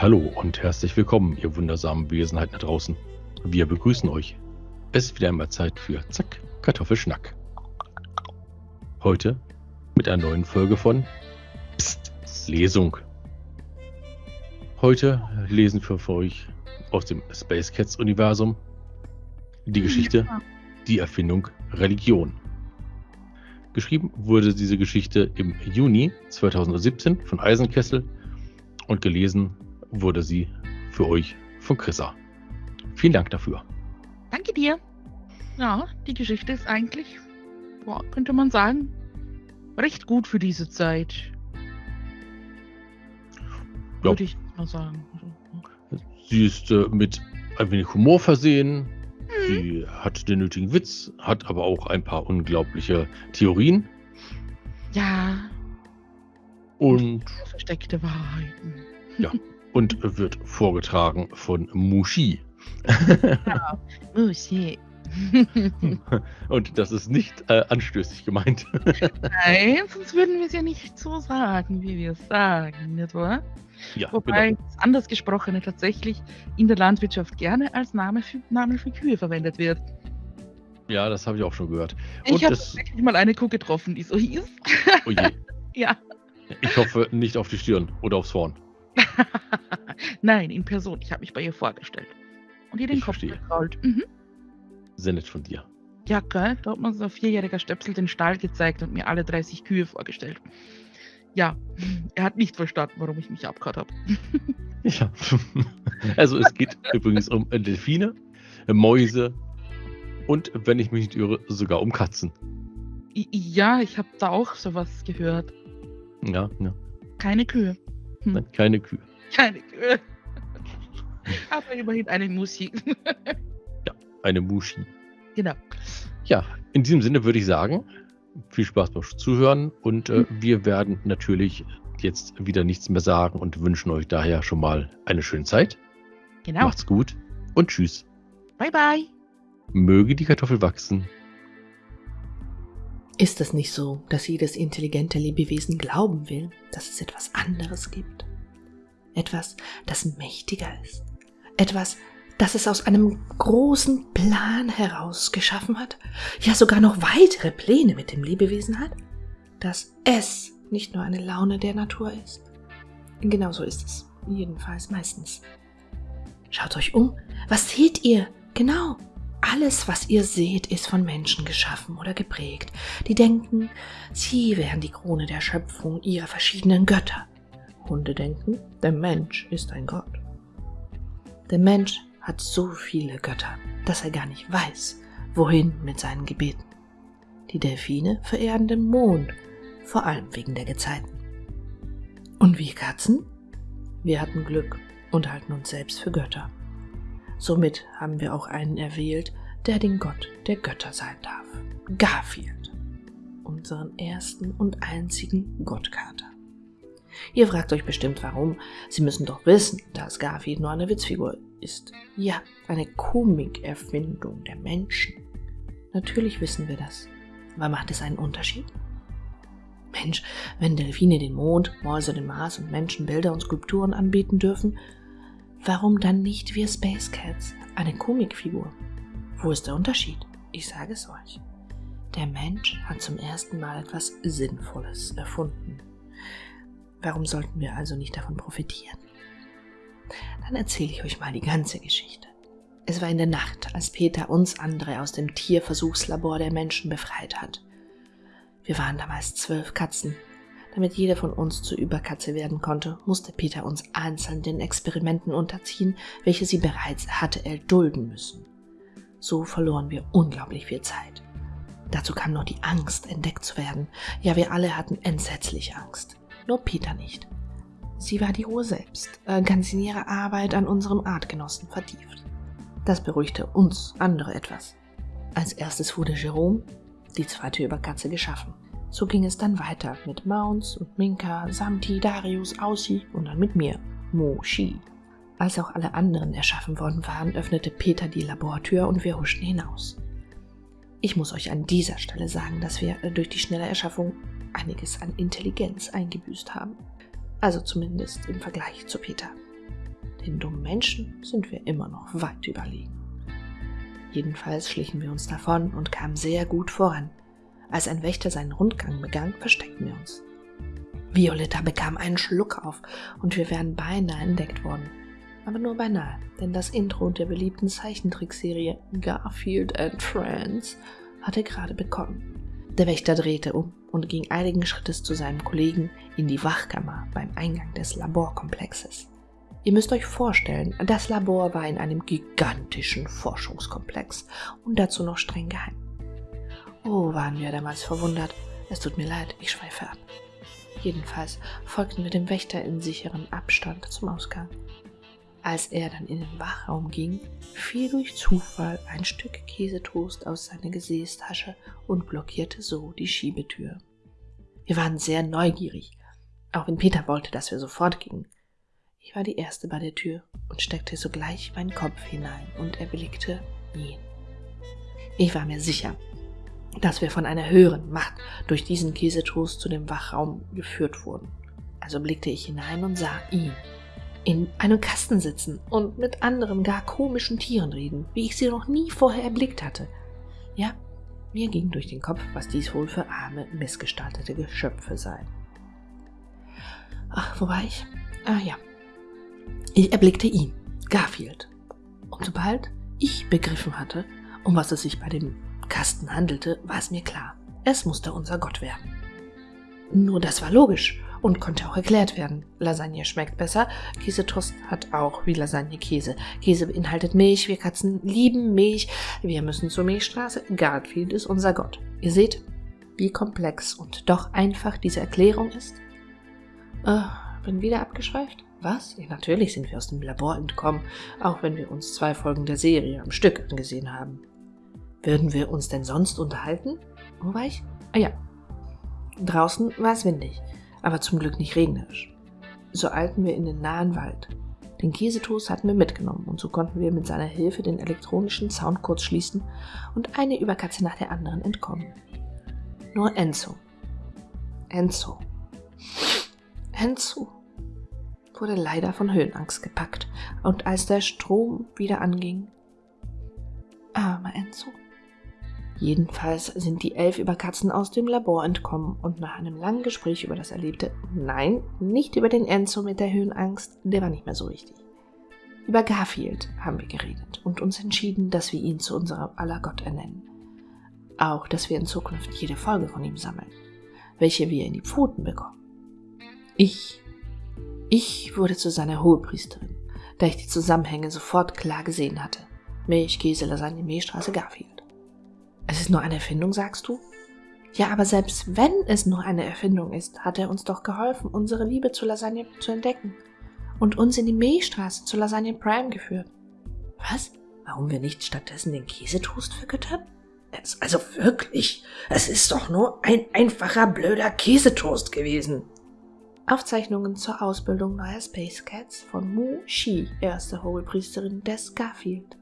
Hallo und herzlich willkommen, ihr wundersamen Wesenheiten da draußen. Wir begrüßen euch. Es ist wieder einmal Zeit für Zack, Kartoffelschnack. Heute mit einer neuen Folge von Psst, Lesung. Heute lesen wir für euch aus dem Space Cats Universum die Geschichte Die Erfindung Religion. Geschrieben wurde diese Geschichte im Juni 2017 von Eisenkessel und gelesen wurde sie für euch von Chrissa. Vielen Dank dafür. Danke dir. Ja, die Geschichte ist eigentlich, boah, könnte man sagen, recht gut für diese Zeit. Ja. Würde ich mal sagen. Sie ist äh, mit ein wenig Humor versehen. Hm. Sie hat den nötigen Witz, hat aber auch ein paar unglaubliche Theorien Ja, und, versteckte Wahrheiten. und wird vorgetragen von Mushi. Oh shit. Und das ist nicht äh, anstößig gemeint. Nein, sonst würden wir es ja nicht so sagen, wie wir es sagen, nicht wahr? ja, Wobei genau. das anders Gesprochene tatsächlich in der Landwirtschaft gerne als Name für, Name für Kühe verwendet wird. Ja, das habe ich auch schon gehört. Ich Und habe es, tatsächlich mal eine Kuh getroffen, die so hieß. oh je, Ja. ich hoffe nicht auf die Stirn oder aufs Horn. Nein, in Person. Ich habe mich bei ihr vorgestellt. Und ihr den Ich Kopf gekrault. Mhm. Sehr nett von dir. Ja, gell? Da hat man so ein vierjähriger Stöpsel den Stall gezeigt und mir alle 30 Kühe vorgestellt. Ja, er hat nicht verstanden, warum ich mich abgehört habe. Ja. Also es geht übrigens um Delfine, Mäuse und, wenn ich mich nicht irre, sogar um Katzen. Ja, ich habe da auch sowas gehört. Ja, ja. Keine Kühe. Nein, keine Kühe. Keine Kühe. Aber immerhin eine Musik. Eine Mushi. genau. Ja, in diesem Sinne würde ich sagen, viel Spaß beim Zuhören und äh, wir werden natürlich jetzt wieder nichts mehr sagen und wünschen euch daher schon mal eine schöne Zeit. Genau. Macht's gut und tschüss. Bye, bye. Möge die Kartoffel wachsen. Ist es nicht so, dass jedes intelligente Lebewesen glauben will, dass es etwas anderes gibt? Etwas, das mächtiger ist? Etwas, das es aus einem großen Plan heraus geschaffen hat? Ja, sogar noch weitere Pläne mit dem Lebewesen hat? Dass es nicht nur eine Laune der Natur ist? Genauso ist es, jedenfalls meistens. Schaut euch um, was seht ihr? Genau, alles, was ihr seht, ist von Menschen geschaffen oder geprägt, die denken, sie wären die Krone der Schöpfung ihrer verschiedenen Götter. Hunde denken, der Mensch ist ein Gott. Der Mensch hat so viele Götter, dass er gar nicht weiß, wohin mit seinen Gebeten. Die Delfine verehren den Mond, vor allem wegen der Gezeiten. Und wir Katzen? Wir hatten Glück und halten uns selbst für Götter. Somit haben wir auch einen erwählt, der den Gott der Götter sein darf. Garfield. Unseren ersten und einzigen Gottkater. Ihr fragt euch bestimmt warum. Sie müssen doch wissen, dass Garfield nur eine Witzfigur ist. Ja, eine Komikerfindung der Menschen. Natürlich wissen wir das. Aber macht es einen Unterschied? Mensch, wenn Delfine den Mond, Mäuse den Mars und Menschen Bilder und Skulpturen anbieten dürfen, Warum dann nicht wir Space Cats? Eine Comicfigur. Wo ist der Unterschied? Ich sage es euch. Der Mensch hat zum ersten Mal etwas Sinnvolles erfunden. Warum sollten wir also nicht davon profitieren? Dann erzähle ich euch mal die ganze Geschichte. Es war in der Nacht, als Peter uns andere aus dem Tierversuchslabor der Menschen befreit hat. Wir waren damals zwölf Katzen, damit jeder von uns zur Überkatze werden konnte, musste Peter uns einzeln den Experimenten unterziehen, welche sie bereits hatte erdulden müssen. So verloren wir unglaublich viel Zeit. Dazu kam noch die Angst, entdeckt zu werden. Ja, wir alle hatten entsetzliche Angst. Nur Peter nicht. Sie war die Ruhe selbst, äh, ganz in ihrer Arbeit an unserem Artgenossen vertieft. Das beruhigte uns andere etwas. Als erstes wurde Jerome, die zweite Überkatze, geschaffen. So ging es dann weiter mit Mounts und Minka, Samti, Darius, Aussie und dann mit mir, Moshi. Als auch alle anderen erschaffen worden waren, öffnete Peter die Labortür und wir huschten hinaus. Ich muss euch an dieser Stelle sagen, dass wir äh, durch die schnelle Erschaffung einiges an Intelligenz eingebüßt haben. Also zumindest im Vergleich zu Peter. den dummen Menschen sind wir immer noch weit überlegen. Jedenfalls schlichen wir uns davon und kamen sehr gut voran. Als ein Wächter seinen Rundgang begann, versteckten wir uns. Violetta bekam einen Schluck auf und wir wären beinahe entdeckt worden. Aber nur beinahe, denn das Intro der beliebten Zeichentrickserie Garfield and Friends hatte gerade begonnen. Der Wächter drehte um und ging eiligen Schrittes zu seinem Kollegen in die Wachkammer beim Eingang des Laborkomplexes. Ihr müsst euch vorstellen, das Labor war in einem gigantischen Forschungskomplex und dazu noch streng geheim. Oh, waren wir damals verwundert. Es tut mir leid, ich schweife ab. Jedenfalls folgten wir dem Wächter in sicherem Abstand zum Ausgang. Als er dann in den Wachraum ging, fiel durch Zufall ein Stück Käsetoast aus seiner Gesäßtasche und blockierte so die Schiebetür. Wir waren sehr neugierig, auch wenn Peter wollte, dass wir sofort gingen. Ich war die Erste bei der Tür und steckte sogleich meinen Kopf hinein und erblickte ihn. Ich war mir sicher, dass wir von einer höheren Macht durch diesen Käsetoast zu dem Wachraum geführt wurden. Also blickte ich hinein und sah ihn in einem Kasten sitzen und mit anderen gar komischen Tieren reden, wie ich sie noch nie vorher erblickt hatte. Ja, mir ging durch den Kopf, was dies wohl für arme, missgestaltete Geschöpfe seien. Ach, wo war ich? Ah ja. Ich erblickte ihn, Garfield. Und sobald ich begriffen hatte, um was es sich bei dem Kasten handelte, war es mir klar. Es musste unser Gott werden. Nur das war logisch und konnte auch erklärt werden. Lasagne schmeckt besser, Käsetoast hat auch wie Lasagne Käse. Käse beinhaltet Milch, wir Katzen lieben Milch, wir müssen zur Milchstraße, Garfield ist unser Gott. Ihr seht, wie komplex und doch einfach diese Erklärung ist? Äh, bin wieder abgeschweift? Was? Ja, natürlich sind wir aus dem Labor entkommen, auch wenn wir uns zwei Folgen der Serie am Stück angesehen haben. Würden wir uns denn sonst unterhalten? Wo war ich? Ah ja. Draußen war es windig aber zum Glück nicht regnerisch. So eilten wir in den nahen Wald. Den Käsetoast hatten wir mitgenommen und so konnten wir mit seiner Hilfe den elektronischen Zaun kurz schließen und eine Überkatze nach der anderen entkommen. Nur Enzo. Enzo. Enzo wurde leider von Höhenangst gepackt und als der Strom wieder anging, armer Enzo, Jedenfalls sind die elf Überkatzen aus dem Labor entkommen und nach einem langen Gespräch über das Erlebte, nein, nicht über den Enzo mit der Höhenangst, der war nicht mehr so wichtig. Über Garfield haben wir geredet und uns entschieden, dass wir ihn zu unserem aller Gott ernennen. Auch, dass wir in Zukunft jede Folge von ihm sammeln, welche wir in die Pfoten bekommen. Ich, ich wurde zu seiner Hohepriesterin, da ich die Zusammenhänge sofort klar gesehen hatte. Milch, Käse, Lasagne, Mehlstraße, Garfield. Es ist nur eine Erfindung, sagst du? Ja, aber selbst wenn es nur eine Erfindung ist, hat er uns doch geholfen, unsere Liebe zu Lasagne zu entdecken und uns in die Milchstraße zu Lasagne Prime geführt. Was? Warum wir nicht stattdessen den Käsetoast vergöttern? Also wirklich, es ist doch nur ein einfacher blöder Käsetoast gewesen. Aufzeichnungen zur Ausbildung neuer Space Cats von Mu Shi, erste Hohepriesterin des Garfield.